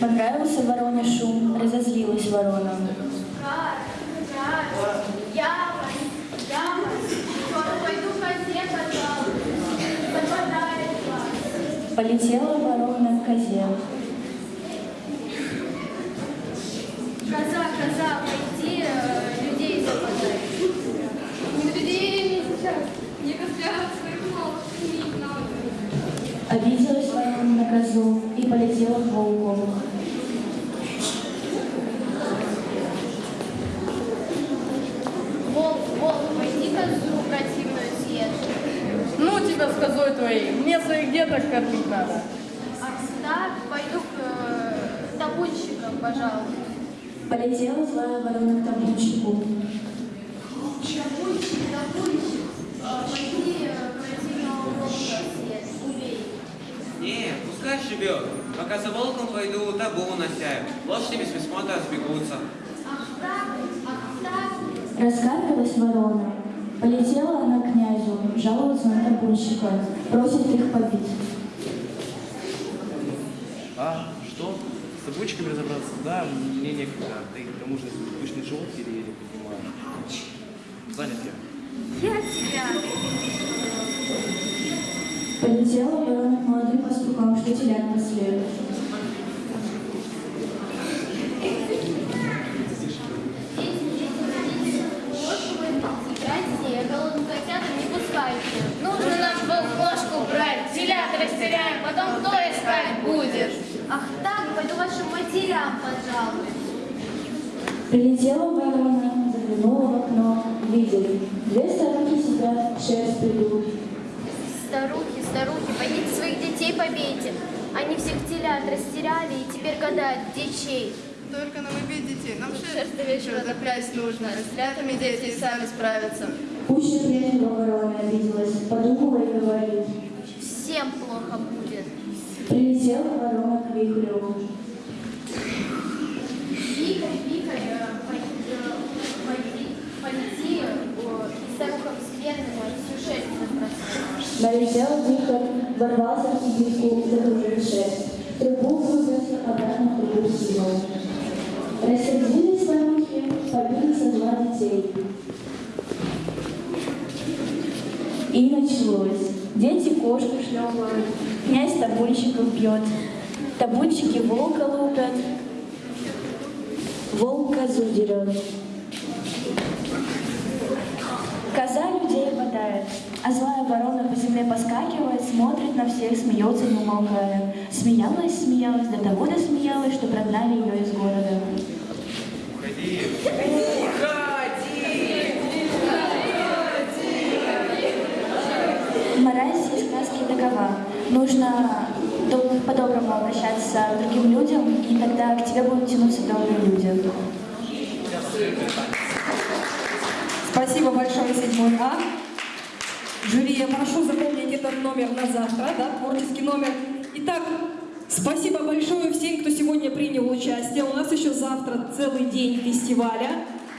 Понравился вороне шум, разозлилась ворона. Полетела ворона к козе. Коза, коза, пойди, э, людей западай. Людей не. Обиделась ворона на козу и полетела к волку. Волк, волк, пойди козу противную съешь. Ну тебя с козой твоей, мне своих деток кормить надо. Ах, так, пойду к э, табунщикам, пожалуй. Полетела злая ворона к табунщику. Табунщик, табунщик, пойди э, противного волка убей. Не, пускай живет. Пока за волком пойду, табу насяю. Лошади без присмотра сбегутся. Ах так, ах так. Раскаркалась ворона. Полетела она к князю, жаловаться на табунщика, просит их побить. А, что? С табунчиками разобраться? Да, мне некогда. Да и к тому же пышный живот еле-еле поднимаю. Занят я. Я тебя. Полетела ворона к молодым пастухам, что телят пасли. Играйте, голодным котятам не пускайте. Нужно нам волкошку брать, телят растеряем, потом кто искать будет? Ах так, пойду вашим матерям, пожалуй. Прилетела ворона, заглянула в окно, видели. Две старухи сидят, шерсть придут. Старухи, старухи, пойдите своих детей побейте. Они всех телят растеряли и теперь гадают, где чей. Только нам убить детей. Нам Шерсть до вечера запрясть нужно, с лятами дети и сами справятся. Пуще прежнего ворона обиделась, подумала и говорит. Всем плохо будет. Прилетела ворона к вихрю. Вихрь, вихрь, пой- пойди, полети, и старуха вселенная всю шерсть разбросала. Налетел вихрь, ворвался в кибитку, закружил шерсть. Трубу выбросил, обратно в трубу сидел. Рассердились старухи, побили со зла детей. И началось. Дети кошку шлепают, князь табунщиков бьет, табунщики волка лупят, волк козу дерет. Коза людей бодает, а злая ворона по земле поскакивает, смотрит на всех, смеется, не умолкая. Смеялась, смеялась, до того досмеялась, что прогнали ее из города. Уходи. Мораль всей сказки такова. Нужно по-доброму обращаться к другим людям, и тогда к тебе будут тянуться добрые люди. Спасибо большое, седьмой А. Жюри, я прошу запомнить этот номер на завтра, да, творческий номер. Итак, спасибо большое всем, кто сегодня принял участие. У нас еще завтра целый день фестиваля.